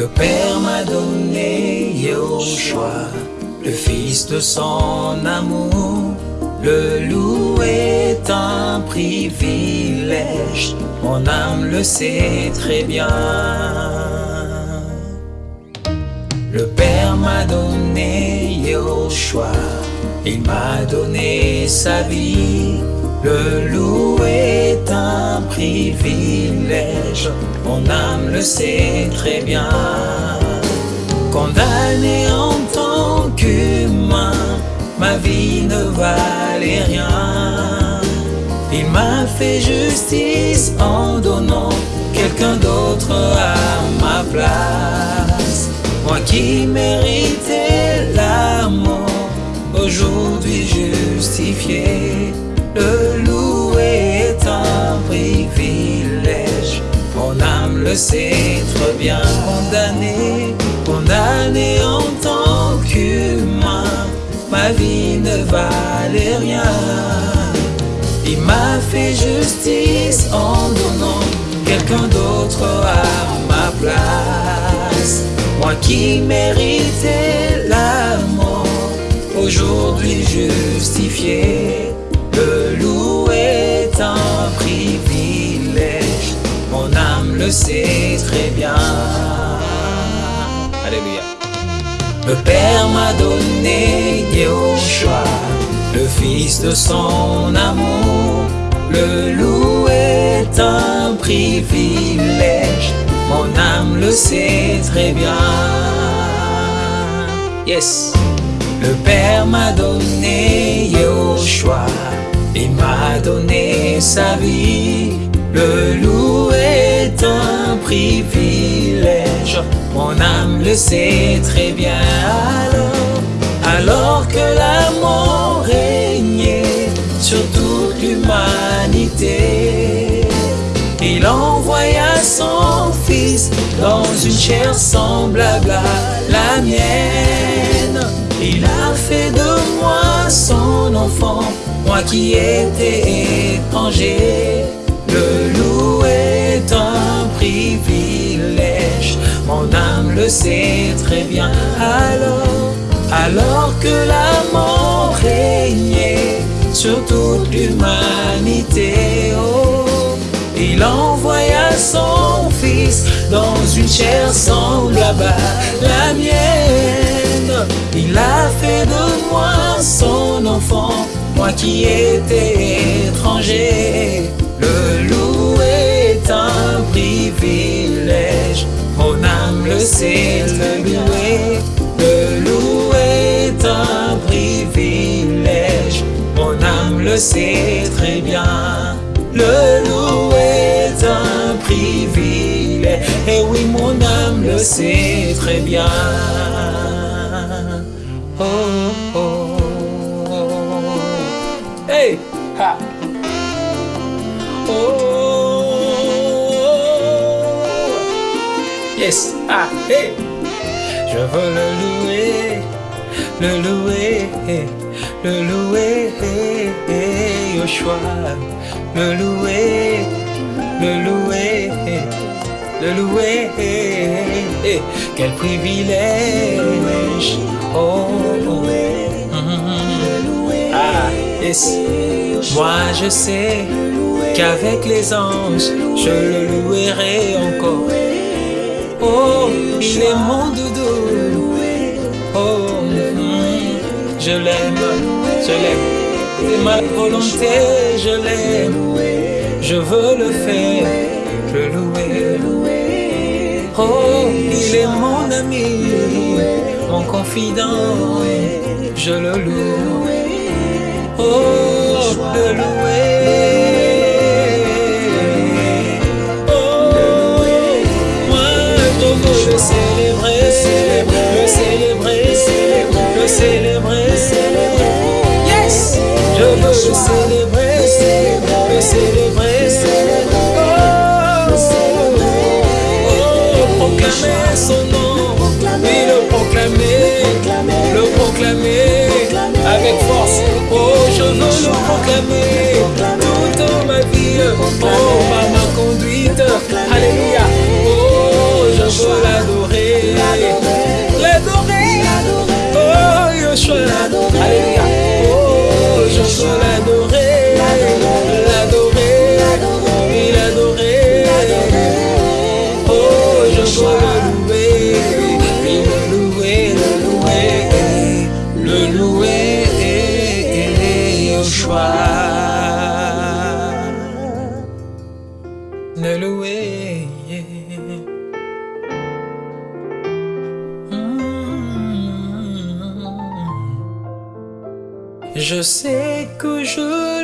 Le Père m'a donné Yahushua, le Fils de son amour. Le louer est un privilège, mon âme le sait très bien. Le Père m'a donné Yahushua, il m'a donné sa vie. Le louer est un privilège, mon âme le sait très bien. Condamné en tant qu'humain, ma vie ne valait rien. Il m'a fait justice en donnant quelqu'un d'autre à ma place. Moi qui méritais l'amour, aujourd'hui justifié. Le louer est un privilège, mon âme le sait très bien. Condamné, condamné en tant qu'humain, ma vie ne valait rien. Il m'a fait justice en donnant quelqu'un d'autre à ma place. Moi qui méritais l'amour, aujourd'hui justifié. Le louer est un privilège, mon âme le sait très bien. Alléluia. Le Père m'a donné Yahushua, le Fils de son amour. Le louer est un privilège, mon âme le sait très bien. Yes. Le Père m'a donné Yahushua, il m'a donné sa vie. Le louer est un privilège, mon âme le sait très bien. Alors, alors que la mort régnait sur toute l'humanité, il envoya son fils dans une chair semblable à la mienne. Son enfant, moi qui étais étranger. Le louer est un privilège, mon âme le sait très bien. Alors, alors que la mort régnait sur toute l'humanité, oh, il envoya son fils dans une chair semblable à la mienne. Il a fait de moi son enfant, moi qui étais étranger. Le louer est un privilège, mon âme le sait, le louer. Le louer est un privilège, mon âme le sait très bien. Le louer est un privilège, et oui, mon âme le sait très bien. Oh, oh, oh. Hey! Ha! Oh! Yes! Ah! Hey! Je veux le louer, le louer, le louer, Yoshua, le louer, le louer, le louer, quel privilège, oh, Mhm. ah, yes. Moi je sais qu'avec les anges, je le louerai encore. Oh, il est mon doudou. Oh, mm, je l'aime, je l'aime. C'est ma volonté, je l'aime. Je veux le faire, le louer. Oh, il est mon ami, mon confident. Je le loue. Oh, le louer. Oh, moi je veux le célébrer, le célébrer, le célébrer. Yes, je veux célébrer, proclamer toute ma vie. Oh, par ma conduite. Alléluia. Mm. Je sais que je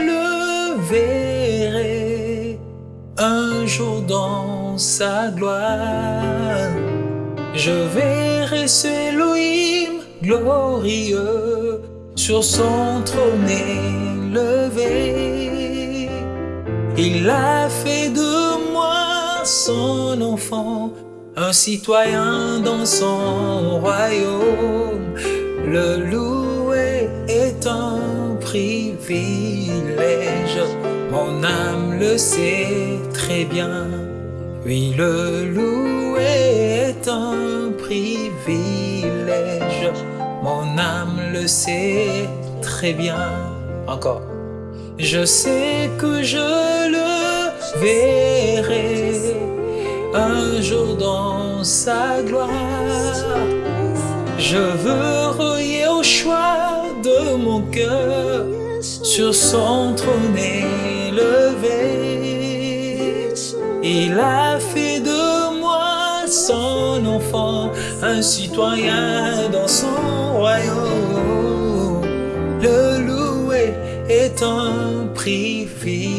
le verrai un jour dans sa gloire. Je verrai ce Elohim glorieux sur son trône élevé. Il a fait de son enfant, un citoyen dans son royaume. Le louer est un privilège, mon âme le sait très bien. Oui, le louer est un privilège, mon âme le sait très bien. Encore. Je sais que je le verrai un jour dans sa gloire. Je veux relier au choix de mon cœur sur son trône élevé. Il a fait de moi son enfant, un citoyen dans son royaume. Le louer est un privilège,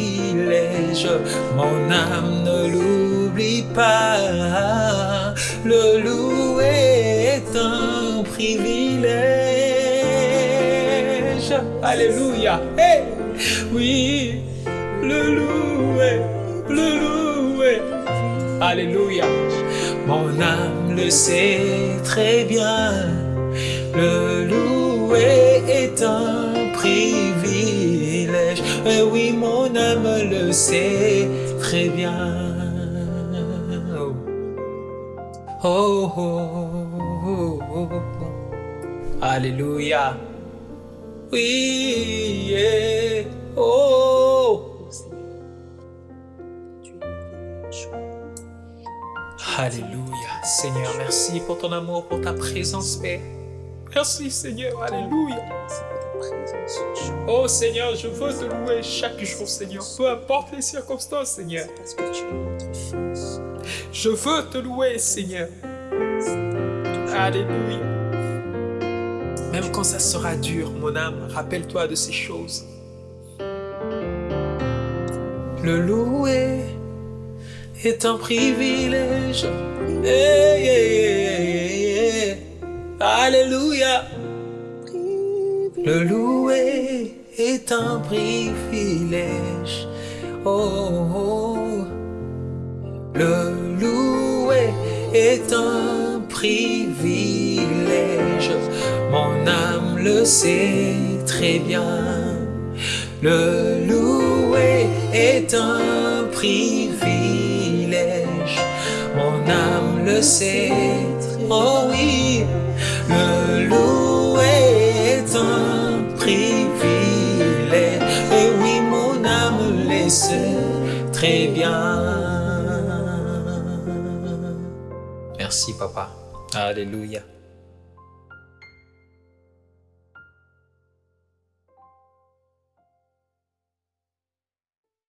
mon âme ne pas. Le louer est un privilège. Alléluia. Oui, le louer, le louer. Alléluia. Mon âme le sait très bien. Le louer est un privilège. Oui, mon âme le sait très bien. Oh, oh, oh, oh. Alléluia. Oui, oh. Alléluia. Seigneur, merci pour ton amour, pour ta présence, Père. Merci, Seigneur. Alléluia. Oh Seigneur, je veux te louer chaque jour, Seigneur. Peu importe les circonstances, Seigneur. Parce que tu es. Je veux te louer, Seigneur. Alléluia. Même quand ça sera dur, mon âme, rappelle-toi de ces choses. Le louer est un privilège. Hey, hey, hey. Alléluia. Le louer est un privilège. Oh, oh. Le louer est un privilège. Mon âme le sait très bien. Le louer est un privilège. Mon âme le sait. Oh oui, le louer est un privilège. Et oui, mon âme le sait très bien. Merci, papa. Alléluia.